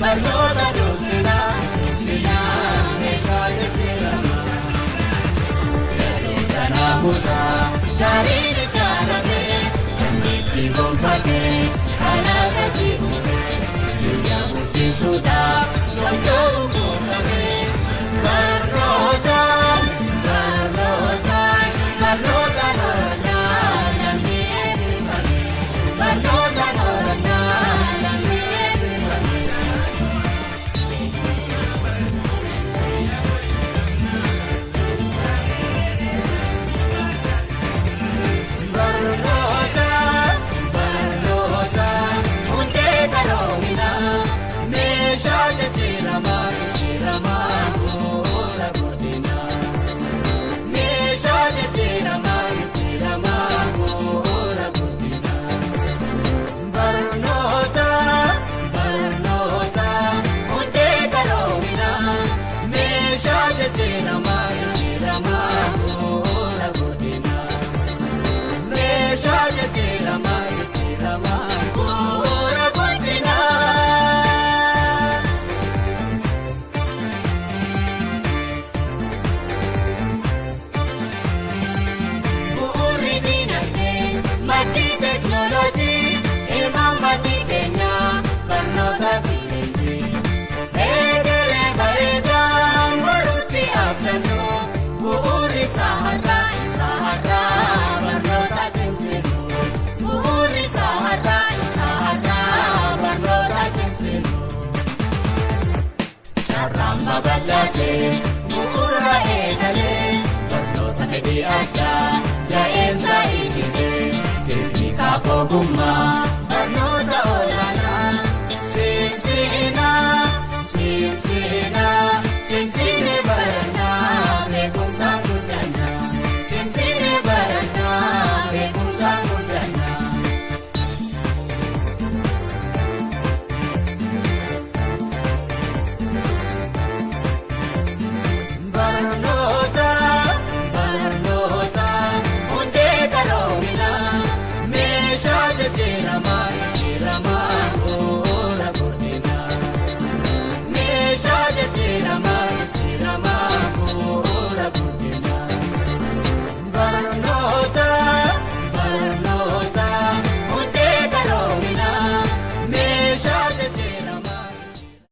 Barnoota dursinaa, dursinaa meeshaa jajjiramaa. Jalli sana buusaa, gaarii ni jaallatee, kan jitti gonfatee. amma bal'atee bu'uura eegalee barnoota fedhii addaa yaa'insa idilee deebii kaafoo gummaa.